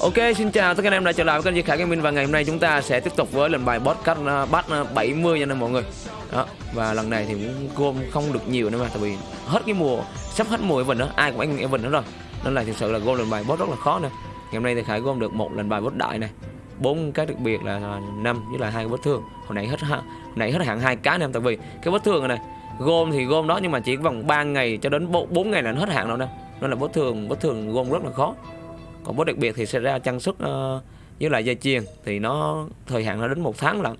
Ok, xin chào tất cả anh em đã trở lại với kênh Duy Khải Gaming và ngày hôm nay chúng ta sẽ tiếp tục với lần bài boss cắt uh, bắt ờ, 70 nha mọi người. Đó, và lần này thì cũng gom không được nhiều nữa mà tại vì hết cái mùa sắp hết mùa Evan nữa, ai cũng anh Evan nữa rồi. Nên là thực sự là gom lần bài boss rất là khó nè. Ngày hôm nay thì Khải gom được một lần bài boss đại này. bốn cái đặc biệt là ờ, năm với lại hai cái bất thường. Hồi nãy hết hồi nãy hết hạn hai cái nè tại vì cái bất thường này, này gom thì gom đó nhưng mà chỉ vòng 3 ngày cho đến 4 ngày là hết hạn rồi nè. Nên là bất thường bất thường gom rất là khó còn boss đặc biệt thì sẽ ra trang sức uh, với lại dây chuyền. Thì nó thời hạn nó đến một tháng lận.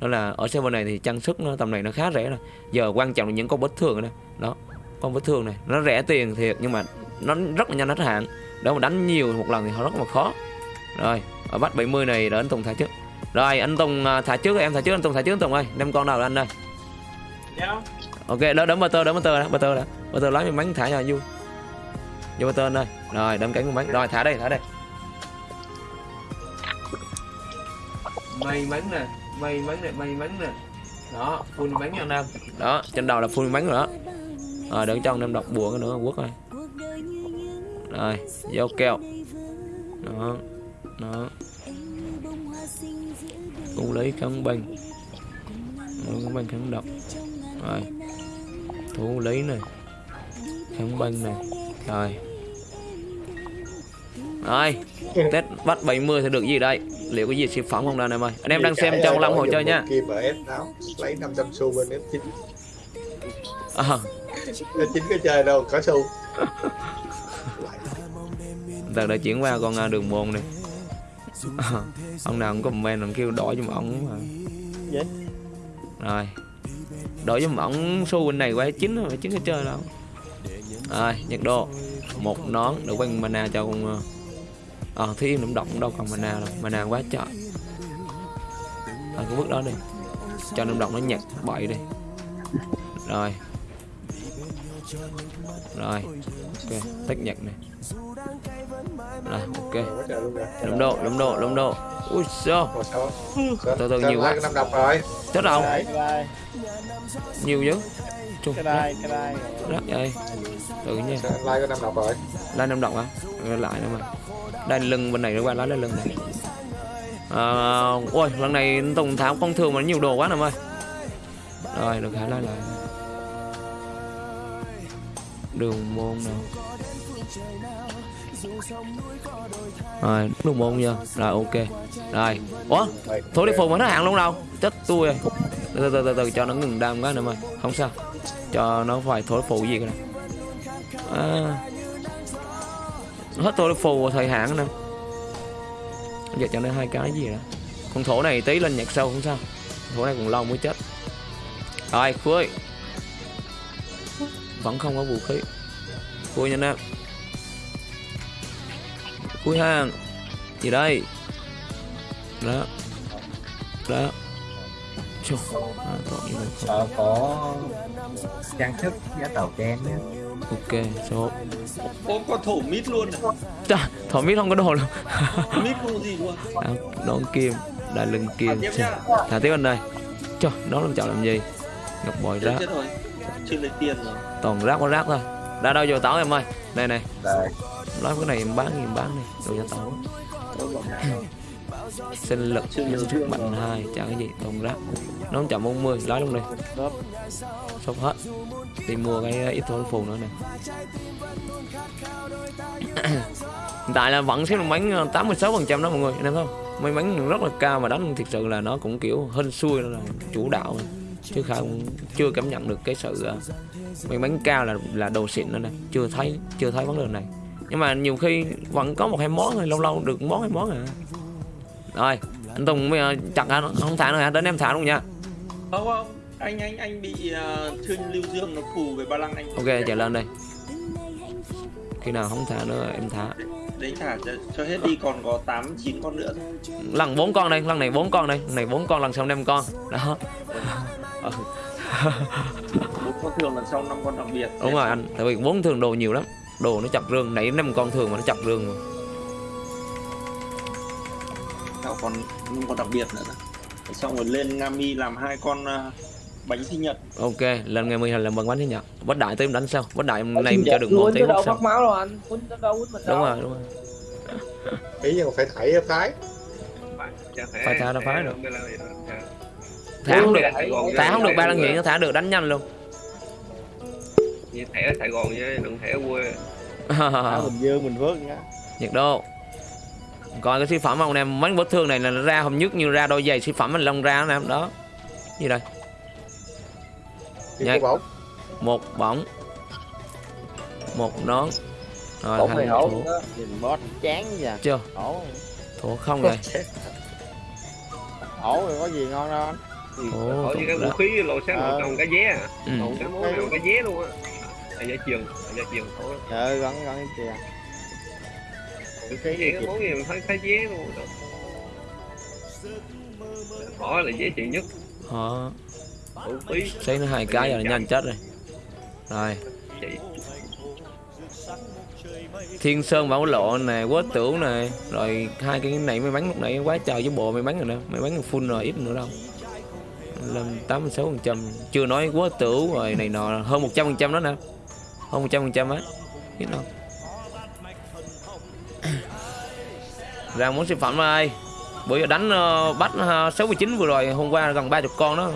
Nên là ở server này thì trang sức nó tầm này nó khá rẻ rồi. Giờ quan trọng là những con vết thương này đó con vết thương này. Nó rẻ tiền thiệt nhưng mà nó rất là nhanh hết hạn. Để mà đánh nhiều một lần thì họ rất là khó. Rồi ở bắt 70 này để anh Tùng thả trước. Rồi anh Tùng uh, thả trước em thả trước anh Tùng thả trước anh Tùng ơi. Đem con nào anh ơi ok đó đấm tơ đấm tơ đó tơ đó tơ lấy miếng bánh thả cho vui vô tên ơi. Rồi đâm cánh con bánh rồi thả đây thả đây. May mắn nè may mắn nè may mắn nè. Đó full bánh nha. Em đó trên đầu là full bánh rồi đó. Rồi đừng cho anh em đọc bùa nữa quốc ơi. Rồi vô keo đó đó. Cũng lấy kháng banh kháng banh kháng độc. Rồi thủ lý này. Kháng banh này rồi. Rồi Tết bắt 70 thì được gì đây? Liệu có gì siêu phẩm không anh em ơi? Anh em đang xem trong Long Hồ chơi nha. Kim ở F8 Lấy 500 xu bên F9 à. F9 có chơi đâu có xu. Từ đã chuyển qua con à, đường môn này. À. Ông nào cũng comment ông kêu đổi cho ổng mà. Vậy? Rồi. Đổi cho ổng xu bên này qua chín rồi chín cái chơi đâu Rồi nhật đô một nón để quanh mana cho con ờ à, thi im động đâu còn mana đâu. Mana quá trời. À, cái bước đó đi. Cho nấm động nó nhặt bậy đi. Rồi. Rồi ok tách nhặt này. Rồi ok. Lấm độ lấm độ lấm độ. Ui sao từ từ nhiều quá. Năm đồng rồi. Chết đâu nhiều Trung cái đây cái đây rất vậy tự nha. Like có năm đồng rồi like năm đồng hả lại nữa mà đây lưng bên này nó qua lá lên lưng này. À, ôi lần này tùng tháo con thường mà nhiều đồ quá nè ơi rồi được hả lại lại. Đường môn nào rồi đường môn chưa? Rồi ok. Rồi. Ủa thôi đi phùng mà nó hàng luôn đâu? Chết tôi rồi. Từ từ từ từ cho nó ngừng đam quá nè ơi không sao. Cho nó phải thổi phụ gì cái này à, hết tôi phù thời hạn nè. Giờ cho nên hai cái gì đó con thổ này tí lên nhạc sâu không sao. Thổ này còn lâu mới chết. Rồi cuối vẫn không có vũ khí. Cuối nha em cuối hàng gì đây? Đó. Đó. Chù, à, có, trang sức giá tàu đen nhé ok số có có thổ mít luôn à? Chà, thổ mít không có đồ luôn mít không gì luôn. À, đón kim đại lưng kim thả tiếp anh đây cho nó làm chọn làm gì? Ngọc bội rác. chưa lấy tiền rồi. Toàn rác có rác thôi. Đã đâu vô táo em ơi. Đây này. Nói cái này em bán gì em bán đi. Đồ cho táo sinh lực sức mạnh hai chả cái gì toàn rác nó chậm 40 lái luôn đi sốc hết. Đi mua cái ít thôi phù nữa nè. Hiện tại là vẫn xếp bánh 86 phần trăm đó mọi người anh em không? May mắn rất là cao mà đánh thực sự là nó cũng kiểu hên xui là chủ đạo. Chứ không chưa cảm nhận được cái sự may mắn cao là là đồ xịn nữa nè. Chưa thấy chưa thấy vấn đề này. Nhưng mà nhiều khi vẫn có một hai món thôi lâu lâu được món hai món à rồi anh Tùng bây giờ chặt hả không thả nữa hả? Đến em thả luôn nha. Không không anh anh anh bị uh, thương lưu dương nó phù về ba lăng anh. Ok chạy lên đây. Khi nào không thả nữa em thả. Đấy thả cho, cho hết đi còn có tám chín con nữa. Lần bốn con đây lần này bốn con đây lần này bốn con lần sau năm con. Đó. Ừ. bốn con thường lần sau năm con đặc biệt. Đúng rồi anh tại vì bốn thường đồ nhiều lắm. Đồ nó chặt rương nãy năm con thường mà nó chặt rương mà Nào còn còn đặc biệt nữa. Xong rồi lên Ngami làm hai con uh, bánh sinh nhật. Ok lên ngày 10 làm bằng bánh sinh nhật. Bất đại tới em đánh sau bất đại này em cho được một đâu phát máu đâu anh quýnh đâu quýnh mình đúng rồi đúng rồi. Ý nhưng mà phải thảy phái Phải thả ra phái được. thả không được. Thả không được ba lần hiện nó thả được đánh nhanh luôn. Như thẻ ở Sài Gòn chứ đừng thẻ ở quê. Ở Bình Dương Bình Phước nhá nhiệt độ coi cái siêu phẩm không em mấy vết thương này là nó ra không nhức như ra đôi giày siêu phẩm anh long ra nè đó. Gì đây? Đi Nhảy. cô bóng một một nón. Rồi Bỗng hổ. nhìn boss chán vậy. Chưa? Ổ thủ không rồi ổ rồi có gì ngon đâu anh. Ở những cái vũ đó. khí lộ sáng Ờ. lộ còn cái vé à. Ừ. cái món cái vé luôn á. À giá trường à giá trường. Thôi trời ơi gắn gắn cái kìa cái gì cái món gì mình thấy thấy vé luôn bỏ là dễ chịu nhất. Khí xây nó hai cái rồi nhanh chết rồi. Rồi. Thiên sơn bảo lộ nè quết tưởng nè. Rồi hai cái này mới bắn lúc nãy quá trời với bộ mày bắn rồi nè mày bắn full rồi ít nữa đâu. Lên tám mươi sáu phần trăm. Chưa nói quá tưởng rồi này nọ hơn một trăm phần trăm đó nè. Hơn một trăm phần trăm á. Biết không ra món siêu phẩm ơi bữa giờ đánh uh, bắt uh, 69 vừa rồi hôm qua gần 30 con đó.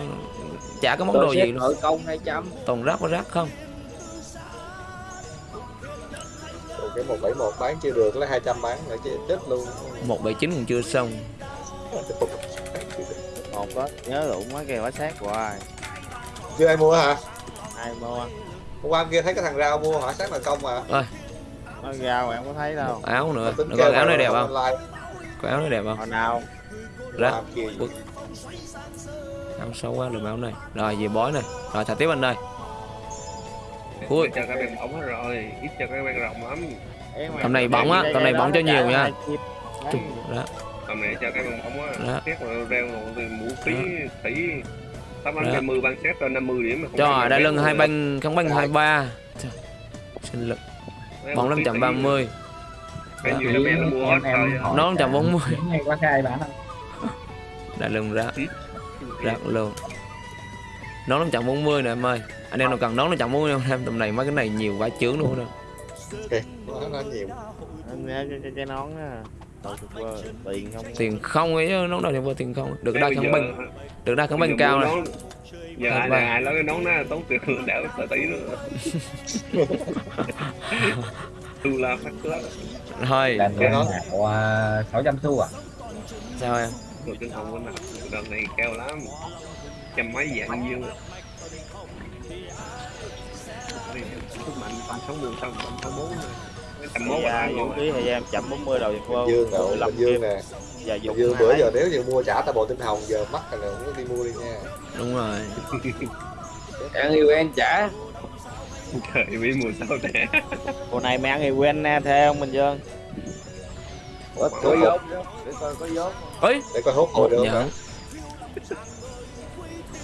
Chả có món đồ gì luôn nội công 200 toàn rác có rác không? Rồi cái 171 bán chưa được lấy 200 bán nữa chứ chết luôn. 179 còn chưa xong. Một đó nhớ lụng mấy kìa quá sát hoài chưa ai mua hả? Ai mua? Hôm qua kia thấy cái thằng rau mua hỏi sát là công mà nó rau em có thấy đâu. Áo nữa. Kêu con áo này đẹp không? có áo này đẹp không? Nào? Ra. Bức. áo xấu quá lùm áo này. Rồi về bói này. Rồi thả tiếp anh ơi Ui. cho cái bàn bóng hết rồi. Ít cho cái bàn rộng lắm. Mà- Tầm này bỏng á, Đây, tầm đây, này bỏng cho nó nhiều nha. Chung, đó. Tầm này cho cái bàn bóng Đó. á xét rồi reo rồi từ vũ khí thủy tám anh hai mươi ban xét cho 50 điểm mà đây mà lưng hai banh không banh hai ba. Sinh lực bóng vũ khí 530 thủy, cái nhiều cái bè nó mua hết em em rồi hỏi Nó 140. những ngày qua khai bán không? Đại lưng rác. Rác luôn. Nón 540 nè em ơi. Anh em nào cần nón 540 không? Em tầm này mấy cái này nhiều vải chướng luôn đó nó, nó nhiều. Anh nhớ cái, cái, cái nón á. Đầu thực vơ tiền không? Tiền không ấy nón đâu thì vừa tiền không. Được đa kháng banh được đa kháng giờ cao này giờ ai là ai lấy cái nón đó tốn tiền đảo tờ tỷ nữa. Tu la phát lá thôi. Làm Cái nào à, 600 xu à? Sao em? Rồi cái hồng bên nào đợt này cao lắm. Trăm mấy dạng nhiêu sức mạnh tầm sáu mươi tầm tầm sáu bốn tầm mốt Dạ, thời gian 140 đầu thực vơ Bình Dương nè Dương nè Giờ dùng Dương bữa giờ nếu như mua trả tao bộ tinh hồng giờ mắc rồi nè muốn đi mua đi nha. Đúng rồi. Em yêu em trả trời bị mùa sau nè Bộ này mày ăn thì quen nè theo không Bình Dương? Có có vốn để coi có vốn ấy để coi hốt hồi được dạ. hả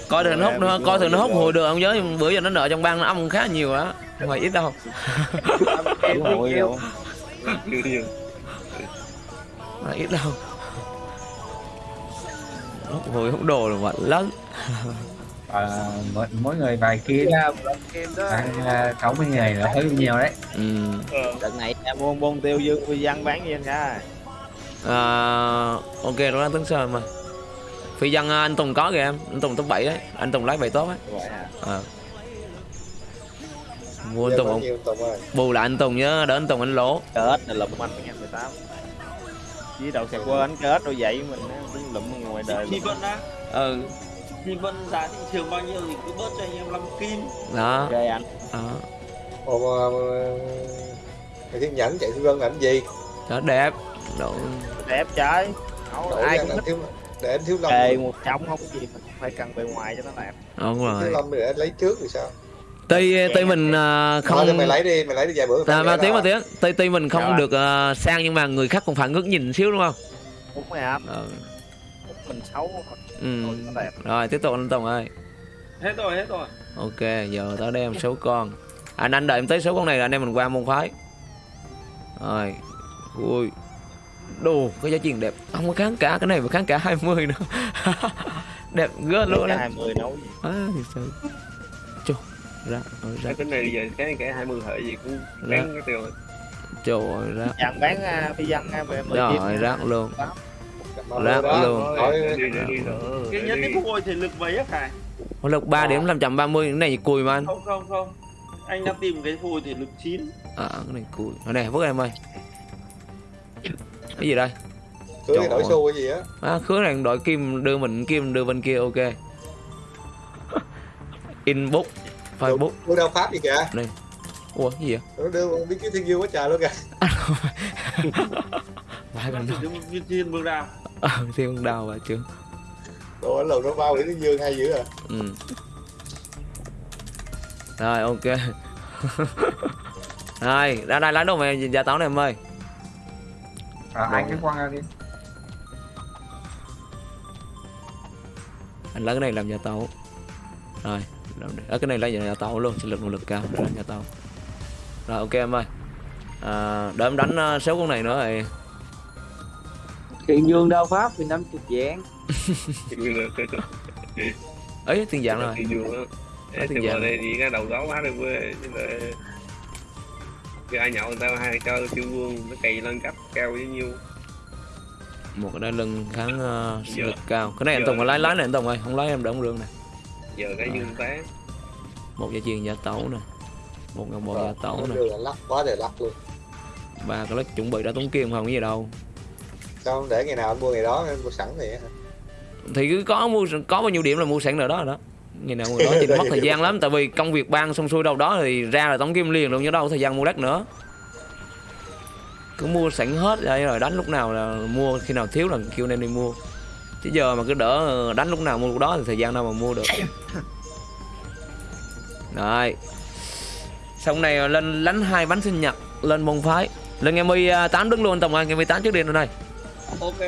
coi thường nó hút Rồi, coi thường nó hút hồi được không? Nhớ nhưng bữa giờ nó nợ trong bang nó âm khá nhiều á. Không phải ít đâu. Đúng rồi ít đâu. hút hồi hút đồ là vật lớn à, mỗi, mỗi người vài kia ra ăn à, 60 ngày là hơi nhiều đấy. Ừ. Đợt này em mua bông tiêu Dương Phi Văn bán gì anh cả à, ok đó là tính sơn mà. Phi dân à, anh tùng có kìa em anh tùng top 7 đấy anh tùng lấy bảy tốt Vậy à. Mua anh tùng bao ông nhiêu Tùng ơi? Bù lại anh tùng nhớ đỡ anh tùng anh lỗ. Kết này lụm anh 2018 Với đầu sạc qua anh kết đâu vậy mình á, đứng lụm ngoài đời Thì Vân á? Ừ. Thì Vân giá thị trường bao nhiêu thì cứ bớt cho anh em 5 kim. Đó. Ghê anh. Đó. Ồ mà Mày thiên nhẫn chạy Phi Vân làm gì? Đó đẹp. Độ... Đẹp trái Đâu, ai cũng thích. thiếu để anh thiếu lâm Kề một trong không có gì mình phải cần bề ngoài cho nó đẹp. Đúng thiếu rồi. Lâm để anh lấy trước thì sao? Tuy tuy mình à, không không mày lấy đi mày lấy đi vài bữa à, mà tiếng mà rồi. tiếng tuy tuy mình không Rồi. được à, sang nhưng mà người khác cũng phải ngước nhìn xíu đúng không? Đúng rồi anh ừ. Mình xấu ừ. Rồi tiếp tục anh tùng ơi. Hết rồi hết rồi. Ok giờ tới đây em số con. Anh anh đợi em tới số con này là anh em mình qua môn phái rồi ui đồ cái giá tiền đẹp. Không có kháng cả cái này mà kháng cả 20 nữa. Đẹp gớt luôn đó 20 nấu gì à, thật sự Chù, ra, ờ, ra. Cái này giờ cái cái hai mươi hệ gì cũng bán cái tiêu trời ơi rác chàng bán uh, phi dân uh, về ơi rác luôn. Mà Đó, luôn. hỏi đi đi đi nữa cái nhất cái phôi thì lực mấy á phải Ôi, lực 3 điểm 530 cái này cùi mà anh. Không không không. Anh đang tìm cái phôi thì lực 9 à cái này cùi. Ở đây vứt em ơi. Cái gì đây? Cưới Trời đổi xu cái gì á? À, khứa này đội kim đưa mình kim đưa bên kia ok. Inbox facebook. Đưa đâu pháp gì kìa. Ủa cái gì vậy? Nó đưa biết cái thiên dương quá trời luôn kìa. Vãi đưa viên thiên vương đào ờ thiên đào và chứ Đồ ở lầu nó bao cái thiên dương hay dữ à? Ừ. rồi ok. Rồi ra đây lấy đồ về gia táo này em ơi. À, hai cái quăng ra đi. Anh lấy cái này làm gia tấu. Rồi làm đi. Ờ, cái này lấy gia tấu luôn sinh lực nội lực cao để làm gia tấu. Rồi ok em ơi. À, để em đánh uh, số con này nữa rồi Kiện dương đao pháp thì năm chục vạn. Ấy tiền dạng rồi. Thì dương á. Giang. vào đây thì cái đầu đó quá được quê nhưng mà cái ai nhậu người ta hai cho siêu vương nó cày lên cấp cao với nhiêu. Một cái đai lưng kháng uh, sinh Giờ- lực cao. Cái này anh tùng mà lái lái này anh tùng ơi không lái em đỡ ông rương này giờ cái Ờ. dương té một gia truyền gia tấu nè. Một ngàn bộ gia tấu nè. là lắc quá trời lắc luôn. Ba cái lắc chuẩn bị đã tốn kim không cái gì đâu không để ngày nào anh mua ngày đó anh mua sẵn hả? Thì cứ có mua có bao nhiêu điểm là mua sẵn rồi đó rồi đó. Ngày nào người đó chỉ mất thời gian lắm tại vì công việc ban xong xuôi đâu đó thì ra là tống kim liền luôn chứ đâu có thời gian mua đất nữa. Cứ mua sẵn hết đây rồi đánh lúc nào là mua khi nào thiếu là kêu anh em đi mua. Chứ giờ mà cứ đỡ đánh lúc nào mua lúc đó thì thời gian đâu mà mua được. Rồi. Xong này lên lánh hai bánh sinh nhật lên môn phái. Lên ngày 18 đứng luôn tổng ơi ngày 18 trước đi rồi đây ok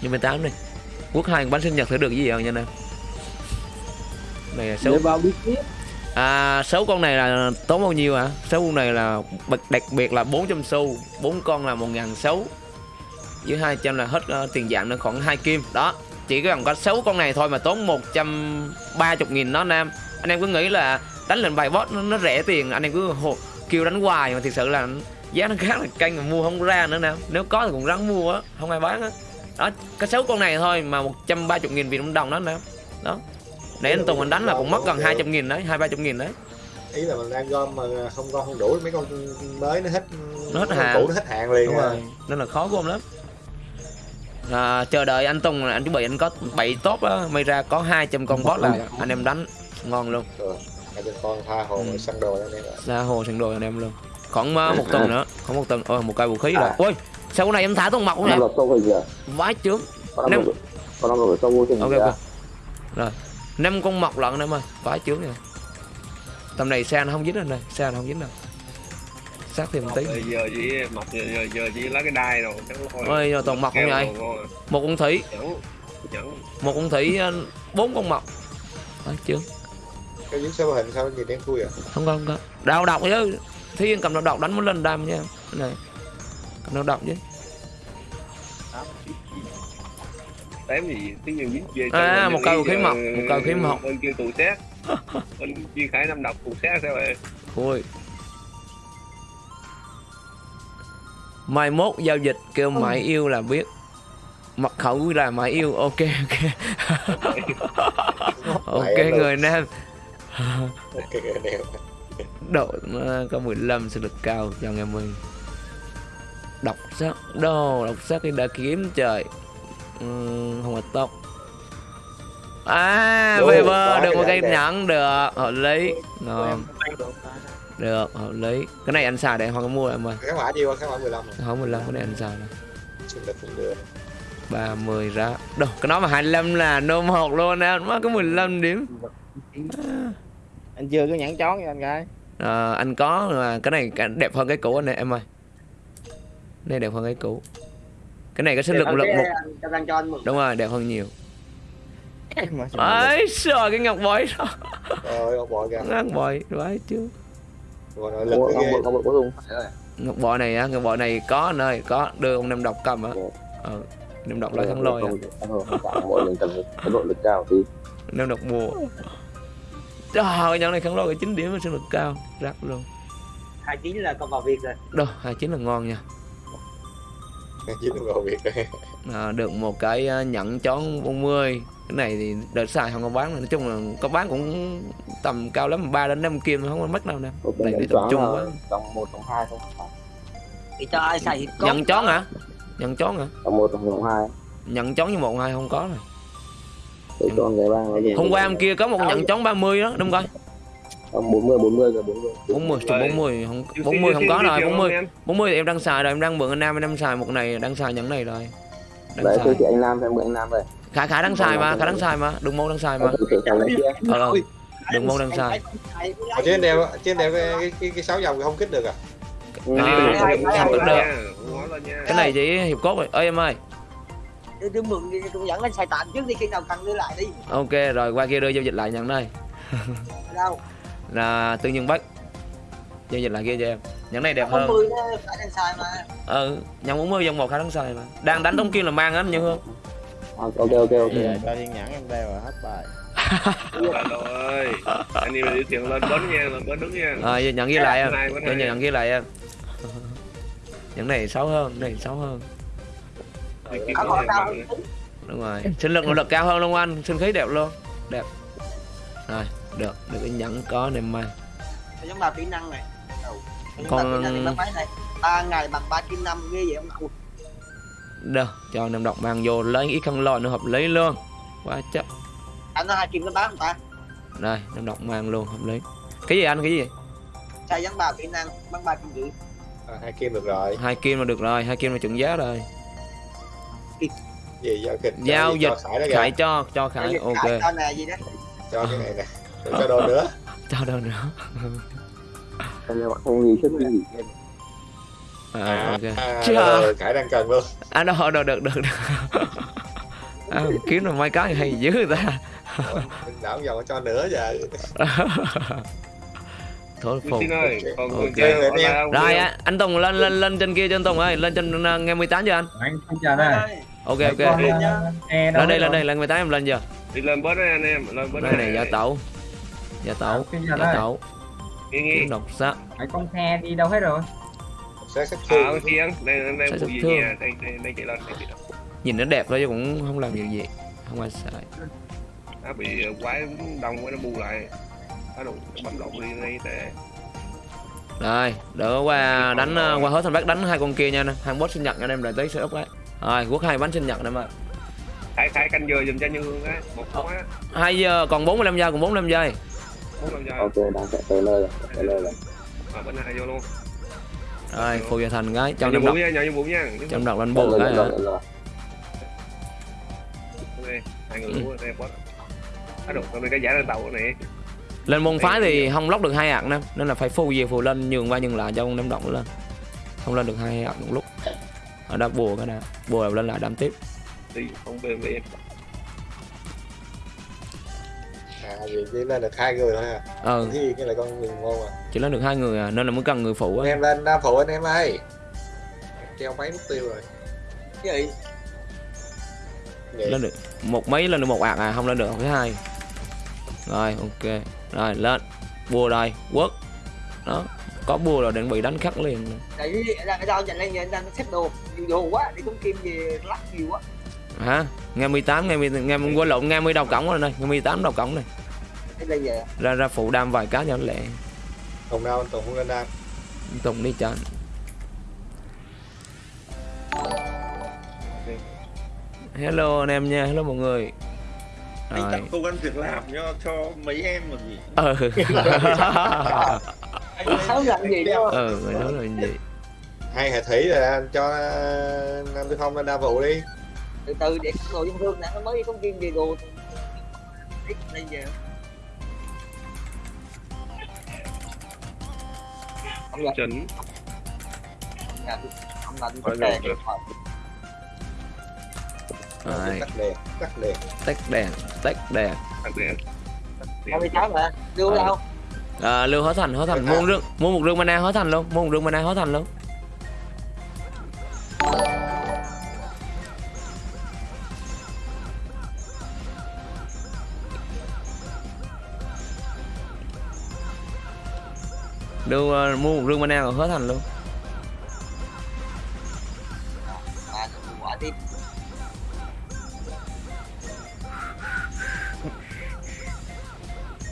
ngày 18 đi quốc hai bánh sinh nhật thử được gì không nha anh em này là số bao biết À, sáu con này là tốn bao nhiêu hả? Sáu con này là đặc biệt là 400 xu, bốn con là 1 sáu Với 200 là hết ờ, tiền dạng nó khoảng 2 kim. Đó, chỉ có có 6 con này thôi mà tốn 130 nghìn đó anh em. Anh em cứ nghĩ là đánh lên bài boss nó, nó rẻ tiền, anh em cứ hồ, kêu đánh hoài mà thực sự là giá nó khá là canh mà mua không ra nữa nè. Nếu có thì cũng ráng mua á, không ai bán á. Đó, cái 6 con này thôi mà 130 nghìn Việt Nam đồng đó em. Đó. Nãy anh Tùng anh đánh là cũng mất gần 200 nghìn đấy, 2 300 nghìn đấy. ý là mình đang gom mà không gom không đủ mấy con mới nó hết Nó hết hạn. cũ nó hết hạn liền đúng à. rồi nên là khó gom lắm à, chờ đợi anh Tùng anh chuẩn bị anh có 7 top á may ra có 200 con boss là anh em đánh ngon luôn hai bên con tha hồ Ừ. ừ. săn đồ anh em ạ ra hồ sẵn đồ anh em luôn khoảng uh, một tuần nữa. Khoảng một tuần. Ôi một cây vũ khí rồi. Ôi sao cái này em thả con mọc không rồi vãi con Năm- con năm rồi sâu vô ok ok. Rồi. Năm con mọc lận em ơi. Vãi chướng rồi tầm này xe nó không dính anh đây. Xe nó không dính đâu. Sát thêm một tí. Giờ chỉ mọc giờ, giờ, giờ chỉ lấy cái đai rồi chắc thôi. Ôi giờ toàn mọc không vậy? một con thủy. Một con thủy ờ, bốn con mọc vãi chướng. Cái dưới số hình sao nhìn đen thui à? Không có không có. Đào độc chứ thiên cầm đào độc đánh muốn lên đam nha. Này. Cầm đào độc chứ. Tém gì tiếng nhân dính về À, một cây khí mọc, một cây khí mọc. bên kia tù xét. Bên kia khải năm độc tù xét sao vậy? Ôi. Mai mốt giao dịch kêu mãi yêu là biết. Mật khẩu là mãi yêu ok ok. Ok. Người nam. Ok anh em độ nó có 15 sự lực cao cho nghe mình. Đọc sắc đồ đọc sắc thì đã kiếm trời. Ừm, không phải tóc. À Đồ, về bơ được một cái cây nhẫn được hợp lý. Ngon. được. Hợp lý. Cái này anh xài để không có mua em ơi. Cái mã nhiêu cái mã 15 rồi. Không 15 cái này anh xài này sinh lực cũng được 30 ra đâu cái nó mà 25 là nôm hột luôn nè má có 15 điểm. Anh chưa có nhãn chón nha anh gái Ờ, anh có mà cái này đẹp hơn cái cũ anh này em ơi. Này đẹp hơn cái cũ. Cái này có sinh lực lực một. anh mừng đúng rồi đẹp hơn nhiều. Ấy trời cái ngọc bội đó. Ông bội kìa. Ngọc bội đấy chứ. Ngọc bội này á ngọc bội này có anh ơi có đưa ông nam độc cầm á. Ờ nam độc lấy thắng lôi à. Mọi người cần có nội lực cao thì nam độc mua trời nhận này thắng lôi cái chín điểm với sinh lực cao rắc luôn. 29 là con vào việc rồi. Đâu hai chín là ngon nha. Chứ đừng vào việc rồi. à, được một cái à, nhẫn chón 40 cái này thì đợt xài không có bán nói chung là có bán cũng tầm cao lắm 3 đến 5 kim không có mất đâu nè. Nhận để tập trung là quá. Tổng 1, tổng 2 thôi. Thì cho ai xài nhận chón hả? Nhận chón hả? Tổng 1, tổng 2 nhận chón như một hai không có rồi Để cho người hôm qua hôm kia có một nhận chón 30 đó đúng không Tổng 40, 40 rồi 40 40 chục Rồi. 40 không Xin- 40 không có rồi chào 40 anh em. 40 thì em đang xài rồi em đang mượn anh Nam em đang xài một này đang xài nhẫn này rồi. Đang Đấy, xài. anh Nam xem mượn anh Nam rồi khả khả đang xài mà khả đang xài mà. Đừng môn đang xài mà. Kia. Ờ ờ. đừng môn đang xài. Ở trên đeo trên đeo cái cái, cái, sáu dòng không kích được à? À, em ngó được. cái này chỉ hiệp cốt rồi ơi em ơi tôi, tôi mượn đi tôi dẫn anh xài tạm trước đi khi nào cần đưa lại đi. Ok rồi qua kia đưa giao dịch lại nhận đây. Đâu? Là tư nhân bách giao dịch lại kia cho em. Nhẫn này đẹp hơn. 10 nó phải đang xài mà. Ừ nhận 40 dòng một khả năng xài mà. Đang đánh tống kim là mang anh hương. À, Ok, ok, ok. Cho thiên nhãn em đeo rồi hết bài. Trời ơi. Anh em điều tiền lên bến nha, lên bến đứng nha. rồi giờ nhận ghi lại em. Cho nhận ghi lại em. Nhẫn này xấu hơn này xấu hơn Bằng không nữa. đúng rồi. Sinh lực nội lực cao hơn luôn anh sinh khí đẹp luôn. Đẹp. Rồi được. Được cái nhẫn có nem may giống bà kỹ năng này. Còn- ba ngày bằng ba kim năm ghê vậy ông Ui, đâu cho nem độc mang vô. Lấy ít khăn lòi nữa hợp lý luôn. Quá chắc anh nói hai kim nó bán người ta? Đây nem độc mang luôn hợp lý. Cái gì anh? Cái gì? Xài giống bà kỹ năng bán ba kim rưỡi À, hai kim được rồi. hai kim là được rồi. Hai kim là chuẩn giá rồi Gì giao kịch? Giao cho dịch, Khải đó kìa. khải cho cho khải Cái ok cho nè gì đó Cho cái này nè. Cho đồ nữa. cho đâu nữa Em là bạn không gì sức gì thêm à, ok À, rồi, Khải đang cần luôn. à đâu được được được được à, kiếm được mấy cái hay dữ ta đảo dòng cho nữa giờ. thôi phục ơi, còn Rồi, em. không? rồi á, anh Tùng lên lên lên trên kia cho anh Tùng ơi lên trên uh, nghe 18 cho anh anh xin chào đây ok ok. ờ, lên đây lên đây lên 18 em lên giờ Đi lên bến đây anh em, lên bến đây. này giả tẩu. Giả tẩu giả tẩu. Kiếm độc sát mấy con xe đi đâu hết rồi? Sát sát À, thương. đây Sẽ đây được vụ gì thương. nha, đây đây đây chạy lên, nhìn nó đẹp thôi chứ cũng không làm việc gì. Không ai xài Nó bị quái đông quá nó bu lại. Nó đụng bấm lộn đi đây tệ. rồi đỡ qua đánh uh, qua hết thành bác đánh hai con kia nha anh hai boss sinh nhật anh em rồi tới sẽ up đấy rồi quốc hai bánh sinh nhật em ơi Khải Khải canh giờ giùm cho Như Hương á, một con á, hai giờ còn 45 giây còn 45 giây. bốn năm giờ. Ok, đang chạy tới nơi rồi Tới nơi rồi. À, bên này vô luôn. rồi phù gia thành cái trong năm độc nha, như bụng nha. trong độc lên bộ rồi, cái rồi, hai người lúa đây boss. Nó đụng tao cái giả lên tàu này. lên môn phái thì không lóc được hai ạc nè nên là phải phù về phù lên nhường qua nhường lại cho con năm động lên. Không lên được hai ạc một lúc ở đó bùa cái nè bùa lên lại đâm tiếp Đi không về về. À, vì chỉ lên được hai người thôi à. ờ Thì cái là con người ngon à. chỉ lên được hai người à nên là mới cần người phụ Anh á em lên phụ anh em ơi. Treo máy mục tiêu rồi. cái gì Vậy. lên được một mấy lên được một ạc à không lên được thứ hai rồi ok rồi lên bùa rồi quất đó có bùa rồi định bị đánh khắc liền. Tại vì đang ở đâu chạy lên anh đang xếp đồ nhiều đồ quá đi tốn kim về lắc nhiều quá. Hả? Nghe 18 nghe 10 nghe quên lộn nghe 10 đầu cổng rồi này nghe 18 đầu cổng này. Cái ra ra phụ đam vài cái cho lẹ. Tùng đâu? Anh Tùng không lên đam. tùng đi cho anh. hello anh em nha hello mọi người. Anh rồi. tạo công an việc làm cho cho mấy em mà gì? Ừ anh sáu làm gì đâu ừ người nói là gì? Hai hệ thủy rồi anh cho ờ, Nam Tư Phong lên đa phụ đi. từ từ để đồ trong thương nè nó mới đi về đồ. Ít đây giờ. Ông là Chỉnh. ông là ông là Rồi, Tắt đèn, tắt đèn. tách đèn tách đèn. Hai mươi tám mà đưa Ờ. đâu à, lưu hóa thành hóa thành. Mua rương mua một rương mana hóa thành luôn mua một rương mana hóa thành luôn. Đưa ờ, mua một rương mana rồi hết thành luôn. À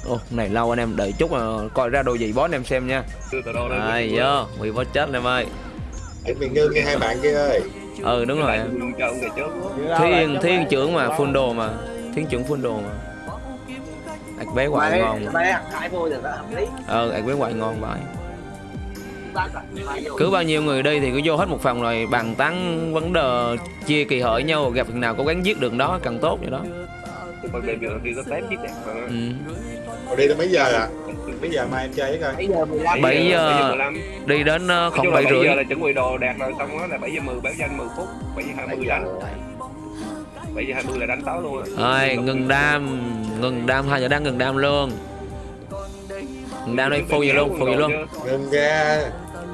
Ồ, này lâu anh em đợi chút mà coi ra đồ gì boss anh em xem nha. Ai vô, bị boss chết anh em ơi. Để mình ngưng nghe hai bạn kia ơi. Ừ đúng rồi. Thiên, thiên trưởng mà, full đồ mà. Thiên trưởng full đồ mà. Ảch bé hoài ngon Ờ, ảch bé hoài ngon vậy. Cứ bao nhiêu người đi thì cứ vô hết một phòng rồi bàn tán vấn đề chia kỳ hội nhau Gặp thằng nào cố gắng giết được đó càng tốt vậy đó. Ừ. Rồi đi tới mấy giờ à mấy giờ mai em chơi với coi. Bây giờ 15 Bảy giờ. 15 Đi đến ờ, không bảy 7 rưỡi giờ là chuẩn bị đồ đạt rồi xong đó là 7 giờ 10 báo danh 10 phút 7 giờ 20 đánh. 7 giờ 20 là đánh tối luôn Rồi, ngừng đam Ngừng đam, hai giờ đang ngừng đam luôn. Ngừng đam đây, phô vậy luôn, phô vậy luôn. Ngừng ra.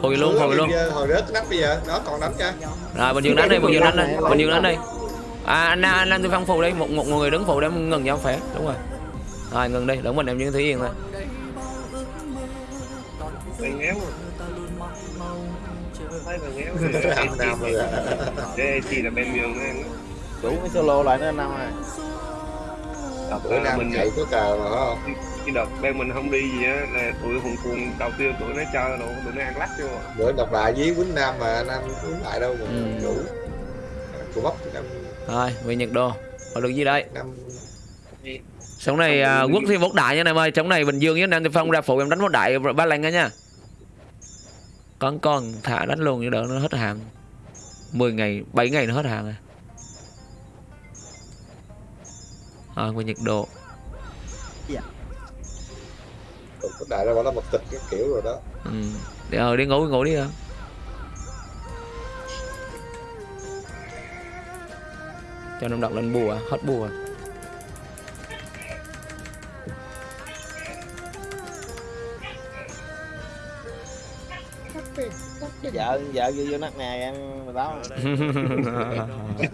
Phô vậy luôn, phô vậy luôn. hồi rớt nắp bây giờ đó còn đánh cho. Rồi, Bình Dương đánh đi, Bình Dương đánh đi Bình Dương đánh đi. À, anh anh Nam Tư Phong phù đi, một, một người đứng phù để ngừng cho khỏe Đúng rồi Rồi, ngừng đi, đừng mình em những Thúy Yên thôi. Bạn ngéo Thấy bạn ngéo Nam Nam rồi à. Chỉ là bên miền ăn đủ cái solo lại nữa anh năm à Đợt bữa Nam mình chạy có cờ mà phải không? Cái đợt bên mình không đi gì á là tụi hùng cuồng đầu tiên tụi nó chơi đồ tụi nó ăn lắc vô. Bữa đọc lại với Quýnh Nam mà Nam Quýnh lại đâu mà Ừ. đủ của bắp năm Rồi, về Nhật Đô Có được gì đây? Năm Sống này à, quốc thi bốc đại nha em ơi. Sống này Bình Dương với Nam Tư Phong ra phụ em đánh bốc đại ba lần á nha. Con con thả đánh luôn cho đỡ nó hết hàng. 10 ngày, 7 ngày nó hết hàng rồi. Rồi, về Nhật Độ. Có đại ra bảo là một tịch cái kiểu rồi đó. Ừ. Đi, ờ, đi ngủ ngủ đi thôi cho nó đọc lên bùa hết bùa vợ vợ vô vô nát nè ăn mười tám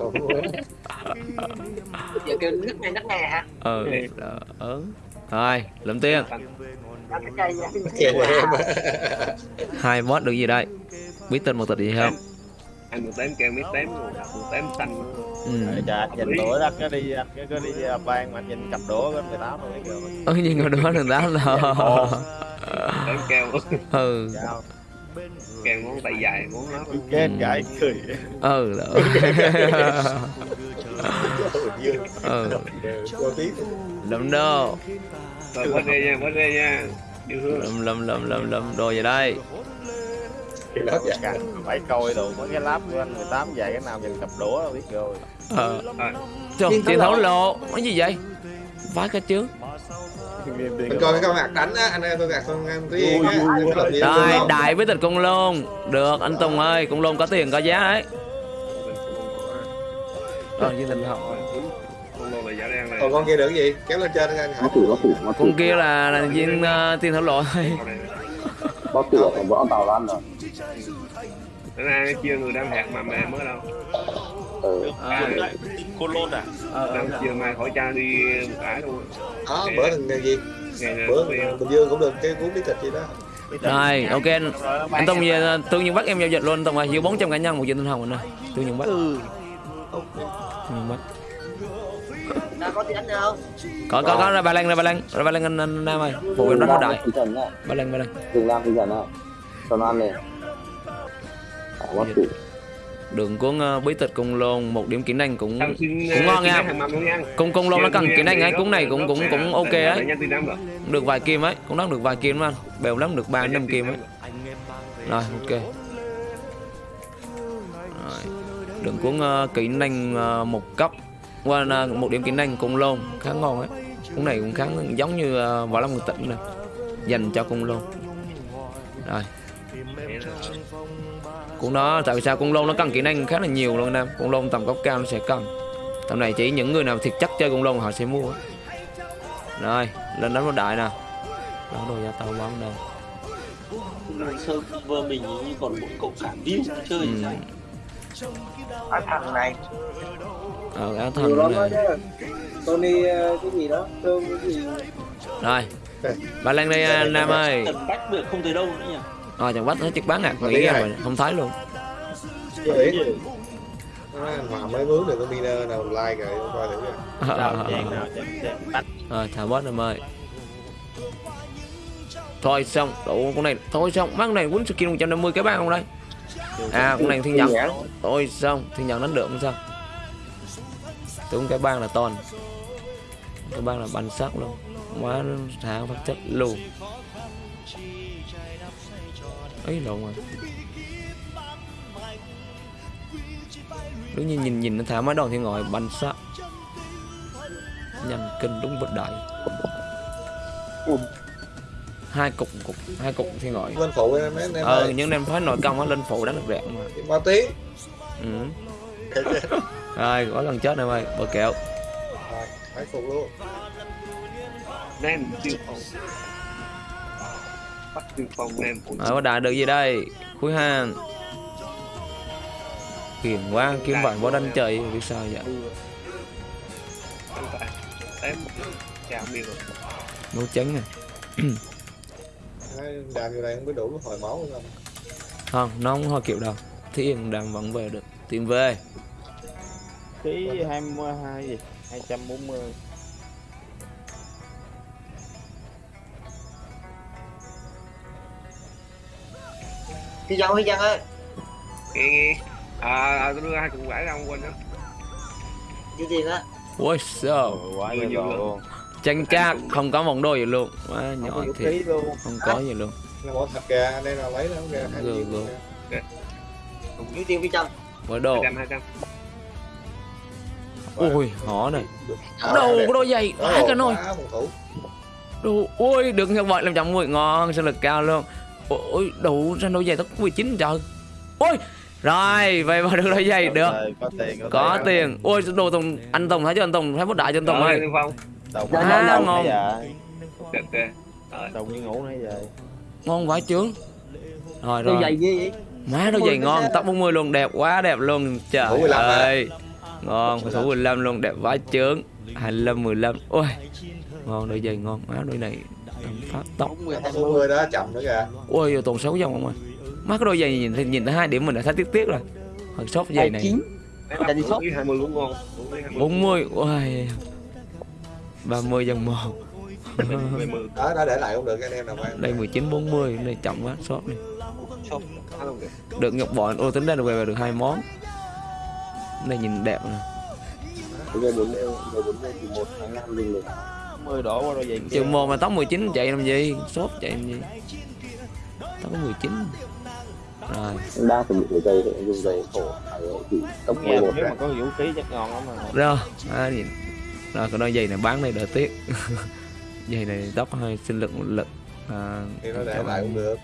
giờ kêu nước này nước này hả? Ừ đó, ừ. rồi lượm tiền. Nó cái cây Kìa em hai boss được gì đây? Biết tên một tịch gì không? Ăn một tém keo mấy tém luôn một tém xanh ừ. trời anh nhìn đũa đó cái đi cái cái đi à, ban mà anh nhìn cặp đũa cái mười tám rồi kìa. Ừ mà đó đừng đá là tém keo ừ keo ngón tay dài ngón nó kết gái cười. Ừ đó Dương ừ. Tí. Lượm đô. Rồi bớt đi nha bớt đi nha. Lượm lượm lượm lượm lượm đồ về đây? Thì lắm vậy Căng, phải coi đồ mấy cái láp của anh 18 dài cái nào nhìn cặp đũa là biết rồi. Ờ. Rồi. Trời, tiền thấu lộ. Cái gì vậy? Vái cái chứ mình coi cái con hạt đánh á anh em tôi gạt con em tí rồi đại với tịch cung lôn. Được anh tùng ơi cung lôn có tiền có giá đấy rồi với con là giả đen này. Còn con kia được cái gì? Kéo lên trên anh hả? Con kia là là viên uh, tiền thấu lộ thôi. Con này nó ra chia người đang hạt mà mẹ mới đâu à, cô lôn à đang chia mai khỏi cha đi một ải luôn đó bữa thằng gì? ngày này bữa bình dương cũng được cái cuốn bí tịch gì đó. Rồi ok. Anh, anh tùng về tương nhiên bắt em giao dịch luôn anh tùng ơi dưới 400 cá nhân một viên tinh hồng anh ơi tương nhiên bắt tương nhiên bắt nó có đánh không có có có ra ba lan ra ba lan ra ba lan anh, anh nam ơi. Phụ em đánh nó đại. Ba lan ba lan đường cuốn uh, bí tịch cung lôn một điểm kỹ năng cũng xin cũng ngon nha. luôn nha. Cung cung lôn nó cần kỹ năng ấy cuốn này cũng cũng cũng ok ấy. được vài kim ấy cũng đánh được vài kim anh. Bèo lắm được ba năm kim ấy. Rồi ok. Rồi. Đường cuốn uh, kỹ năng uh, một cấp. Qua uh, một điểm kỹ năng cung lôn khá ngon ấy. Cuốn này cũng khá giống như uh, võ lâm người tịnh này dành cho cung lôn rồi cũng đó tại vì sao? Cung lôn nó cần kỹ năng khá là nhiều luôn anh em. Cung lôn tầm cấp cao nó sẽ cần. Tầm này chỉ những người nào thiệt chắc chơi cung lôn họ sẽ mua. Rồi lên đánh một đại nào. Đó đồ gia tàu bóng đâu server mình như còn mỗi cậu cả view chơi. Ừ. ở thằng này. Ờ lắm đó này Tony ờ, cái gì đó thương cái gì? Rồi. Bà lên đây à, Nam ơi. Cần bách được không tới đâu nữa nhỉ Ờ chẳng bắt thấy chiếc bán ngạc Mà nghĩ mà không thấy luôn. Nó Hòa mới mướn được cái miner nào like rồi không coi thử thả Nam ơi. Thôi xong Đủ con này Thôi xong Mắt này quýnh skill 150 cái bang không đây? À con này thiên nhận Thôi xong Thiên nhận đánh được không sao? Tưởng cái bang là toàn Cái bang là bắn sắc luôn. Quá nó thả phát chất luôn ấy lộn rồi đúng như nhìn nhìn nó thả mấy đòn thì ngồi bắn sắc nhanh kinh đúng vật đại hai cục cục hai cục thì ngồi Lên phụ em em ờ ơi. những em phải nội công á lên phụ đánh được đẹp mà bao tí. ừ. rồi có lần chết em ơi bờ kẹo Rồi, phải phụ luôn. Tiêu phong Bắt phong ờ có đại được gì đây? Cuối hàng. Kiền quá kiếm bạn bỏ đánh chơi biết sao vậy? Nấu trứng này Đấy, Đàm vô đây? Không biết đủ hồi máu không. không nó không hoa kiểu đâu. Thiên đang vẫn về được. Tiền về. Ký hai mươi hai gì? Hai trăm bốn mươi Khi dân khi dân ơi. Nghe nghe À à, tôi đưa hai cục quả ra không quên đó. Dư tiền á. Ôi sao quá nhiều luôn. luôn. Tranh cát không có vòng đôi gì luôn. Quá không nhỏ thiệt. luôn. Không có gì luôn. Nó bỏ thật kìa, anh em nào lấy nó kìa. hai Gừ, gừ. Dư tiền phía trong với đồ. 200 200 ui họ này. Đồ có đôi giày. Hai cả nồi đồ ui được như vậy làm chậm mười ngon sinh lực cao luôn ôi đủ ra đôi giày tất 19 trời ôi rồi vậy mà được đôi giày được. Rồi, có tiền có tiền. Ôi đồ tùng anh tùng thấy chưa anh tùng thấy bút đại cho anh tùng ơi. À, ngon. Đồng như ngủ nãy giờ. Ngon vãi chướng. Rồi Đôi rồi. giày ghê vậy má đôi giày ngon. Tóc 40 luôn đẹp quá đẹp luôn. Trời Thủ 15 ơi. Ngon thủ 15 luôn đẹp vãi chướng. 25 15 ôi ngon đôi giày ngon. Má đôi này tầm phát tóc. Bốn mươi hai Số mươi người đó chậm nữa kìa. ôi giờ toàn 6 dòng không ơi má cái đôi giày nhìn thì nhìn thấy hai điểm mình đã thấy tiếc tiếc rồi. Hơi sốt giày này. Đấy là vũ khí 20 cũng ngon Vũ khí 20 40 ôi. 30 dòng một. Mười mười Đó, đã để lại không được anh em nào mang. đây 19 40 này chậm quá sốt này. Không được ngọc bội ô tính ra được về được hai món. Này nhìn đẹp nè. Mươi đổ qua đôi giày kia chừng một mà tóc 19 chạy làm gì? Sốt chạy làm gì? Tóc có 19 rồi. Đa phần những cái giày thì dùng giày khổ chỉ tốc nghe 11 nếu mà có vũ khí chắc ngon lắm mà. Rồi à, nhìn rồi cái đôi giày này bán này đỡ tiếc. Giày này tóc hơi sinh lực một lực à, Thì nó để lại cũng được.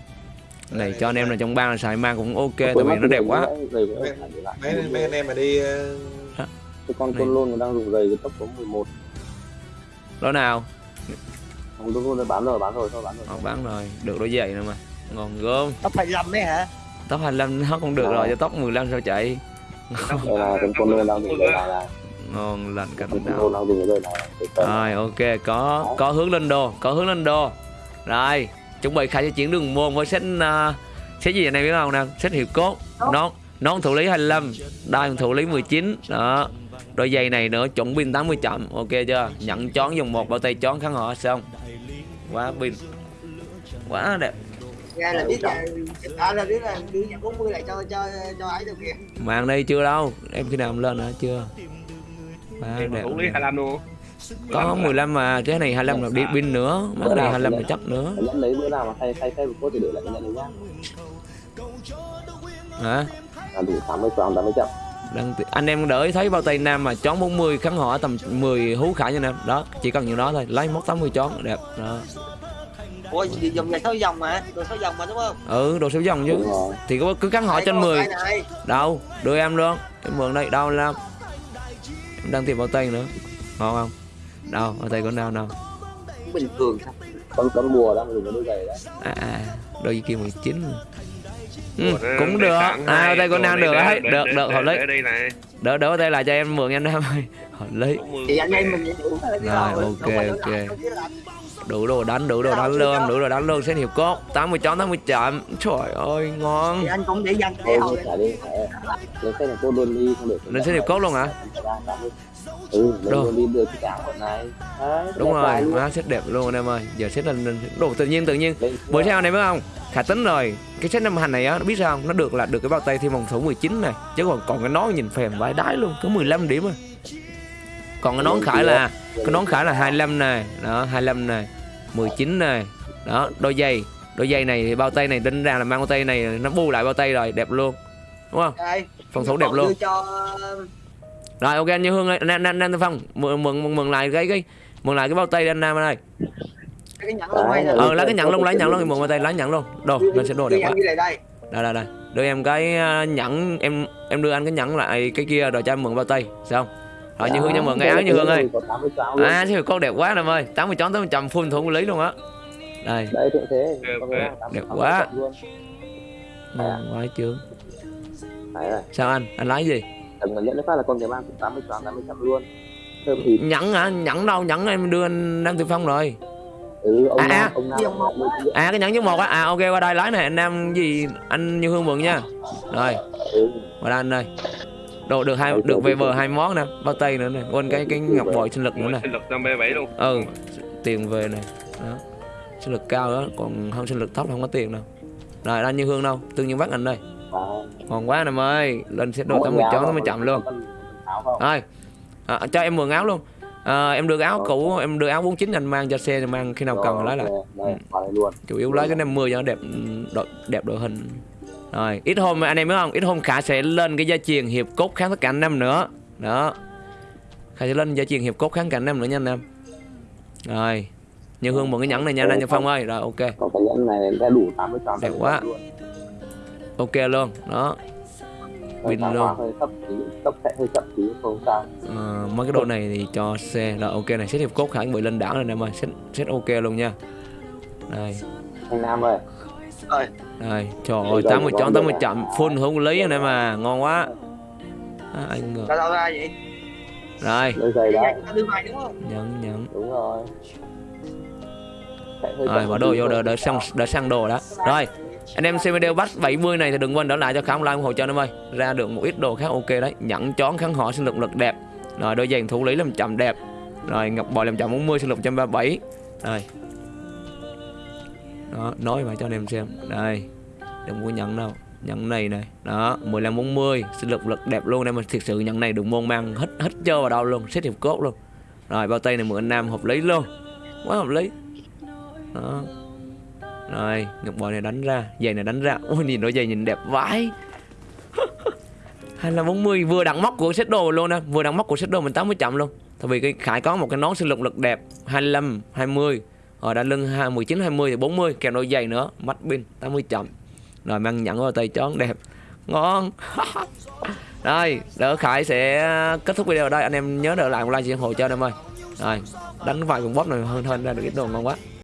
này cho anh em là trong bang là xài mang cũng ok tại vì nó đẹp quá. Mấy mấy anh em mà đi ờ, con côn lôn đang dùng giày cái tốc số 11 đó nào? Không đúng rồi bán rồi bán rồi thôi bán rồi. Họ bán rồi. Được đôi giày nữa mà. Ngon gớm. Tóc phải lầm đấy hả? Tóc 25 nó không được rồi cho tóc 15 sao chạy? Đây là con đang dùng là ngon lành cảnh vời. rồi ok có có hướng lên đô có hướng lên đô rồi chuẩn bị khai cho chuyển đường môn với set uh, set gì này biết không nè set hiệu cốt nón nón thủ lý 25 đai thủ lý 19 đó đôi giày này nữa chuẩn pin 80 chậm. Ok chưa? Nhận chón dùng một bao tay chón kháng họ xong quá pin. Quá đẹp. Ra là biết là À là biết là đưa nhận 40 lại cho cho cho ấy được kìa. Màn đây chưa đâu. Em khi nào em lên hả? Chưa. Quá Em đẹp vũ khí 25 luôn. Có 15 mà. Cái này 25 là đi pin nữa. Mà cái này 25 là chắc nữa. Lấy bữa nào mà thay thay thay một cốt thì để lại cái đấy nhá. Hả? Là đủ 80 trăm 80 trăm Đăng anh em đợi thấy bao tay nam mà chón 40 kháng họ tầm 10 hú khải anh em đó chỉ cần nhiêu đó thôi. Lấy móc 80 chón đẹp. Đó. Ủa dòng giày 6 dòng mà? Đồ 6 dòng mà đúng không? Ừ đồ số dòng chứ. Thì có cứ kháng họ trên 10 Đây này? Đâu đưa em luôn. Em mượn đây đâu làm em đang tìm bao tay nữa. Ngon không? Đâu bao tay của nào nào bình thường con con mùa đang dùng cái đôi giày đấy à, à đôi kia 19 ừ, cũng được. à đồ nam này được để- ấy để- được được họ lấy đây đỡ đỡ tay lại cho em mượn em nam ơi. Họ lấy Thì anh em mình phải Rồi, ok, phải ok. đủ đồ đánh đủ đồ đánh luôn đủ đồ đánh luôn. Xét hiệp cốt 80 chón 80 chậm trời ơi ngon. Thì anh cũng để để cứ hồi. lên xe này cô luôn đi không được. Lên xét hiệp cốt luôn hả? Ừ luôn đi được cả bọn này. Đấy, đúng rồi luôn. má xét đẹp luôn anh em ơi. Giờ xét lên, đồ tự nhiên tự nhiên. Bữa sau này biết không khả tính rồi. Cái set năm hành này á nó biết sao không? Nó được là được cái bao tay thêm vòng số 19 này. Chứ còn còn cái nón nhìn phèm vãi đái luôn. Có 15 điểm à còn cái nón khải là cái nón khải là 25 này. Đó 25 này. 19 này. Đó đôi giày. Đôi giày này thì bao tay này tính ra là mang bao tay này nó bù lại bao tay rồi đẹp luôn. Đúng không? Phòng thủ đẹp luôn. Cho rồi ok anh như hương ơi. Anh anh anh phong mượn mượn mượn lại cái cái mượn lại cái bao tay anh nam ơi cái nhẫn luôn hay ờ lấy cái nhận luôn lấy nhận luôn mượn bao tay lấy nhận luôn. Đồ lên sẽ đồ đẹp quá. đây. Đây đây đây. Đưa em cái uh, nhẫn em em đưa anh cái nhẫn lại cái kia rồi cho em mượn bao tay sao không? Rồi như hương cho mượn cái áo như hương ơi. có 80 cháo luôn. à thế con đẹp quá em ơi. 80 chón 80 trăm full thủ lý luôn á. Đây. Đấy thượng thế. Đẹp, Có đẹp. cái 80 Đẹp quá. luôn. Ngon quá rồi sao anh? Anh lấy gì? Tầm nhận phát là con cái mang cũng 80 cháo 80 trăm luôn. Thơm thịt. Nhẫn hả? Nhẫn đâu? Nhẫn em đưa anh Nam Tử Phong rồi ừ ông À, nam à. ông nam ông nam à cái nhẫn số một á. À ok qua đây lấy này anh Nam gì? Anh Như Hương mượn nha. Rồi. Ừ. qua đây anh ơi. Đồ được hai được về bờ hai món nè bao tay nữa nè. Quên cái cái ngọc bội sinh lực nữa nè. Sinh lực 537 luôn. Ừ tiền về này đó. Sinh lực cao đó còn không sinh lực thấp không có tiền đâu. Rồi anh Như Hương đâu? Tương nhiên bắt anh đây. Và ngon quá anh em ơi. Lên set đồ tám mươi áo chón nó có chậm luôn. rồi. À, cho em mượn áo luôn à, em đưa áo cũ em đưa áo 49 anh mang cho xe mang khi nào cần lấy lại. Luôn. Chủ yếu lấy cái 50 cho nó đẹp đội, đẹp đội hình. Rồi ít hôm anh em biết không? Ít hôm khả sẽ lên cái gia truyền hiệp cốt kháng tất cả anh em nữa. Đó. Khả sẽ lên gia truyền hiệp cốt kháng cả em nữa nha anh em. Rồi như hương mượn cái nhẫn này nha anh Nhân phong ơi. Rồi ok. Có cái nhẫn này đã đủ 80 cháo Đẹp quá. ok luôn đó Win Win luôn. hơi thấp tí tốc sẽ hơi chậm tí không sao Ờ, mấy cái đồ này thì cho xe rồi ok này set hiệp cốt khả bị lên đảo rồi anh em ơi set, set ok luôn nha đây anh nam ơi Đây, trời ơi, Đây, 80 đây, chọn đây. 80 chậm full hữu lý anh em à, ngon quá. À, anh ngược. sao ra vậy Rồi, không nhận nhận. đúng rồi Rồi, bỏ đồ vô đợi đợi xong đợi sang đồ đó. Rồi. Anh em xem video bắt 70 này thì đừng quên đỡ lại cho khám like ủng hộ cho anh em ơi. Ra được một ít đồ khá ok đấy. Nhẫn chón kháng họ sinh lực lực đẹp. Rồi đôi giày thủ lý làm chậm đẹp. Rồi ngọc bội làm chậm 40 sinh lực 137. Rồi. Đó, nói mà cho anh em xem. Đây. Đừng có nhận đâu. Nhận này này. Đó, 15 40, sinh lực lực đẹp luôn em ơi. Thực sự nhận này đừng môn mang hết hết trơ vào đâu luôn, xếp hiệp cốt luôn. Rồi bao tay này mượn anh Nam hợp lý luôn. Quá hợp lý. Đó. Rồi, ngọc bội này đánh ra, giày này đánh ra. Ôi nhìn đôi giày nhìn đẹp vãi. Hay là 40 vừa đẳng móc của set đồ luôn nè, vừa đẳng móc của set đồ mình 80 chậm luôn. Tại vì cái Khải có một cái nón sinh lực lực đẹp 25, 20 Rồi đã lưng 19, 20 thì 40 Kèm đôi giày nữa, mắt pin 80 chậm. Rồi mang nhẫn vào tay chón đẹp. Ngon. Rồi, đỡ Khải sẽ kết thúc video ở đây. Anh em nhớ đỡ lại một like ủng hộ cho anh em ơi. Rồi, đánh vài con bóp này hơn hơn ra được ít đồ ngon quá.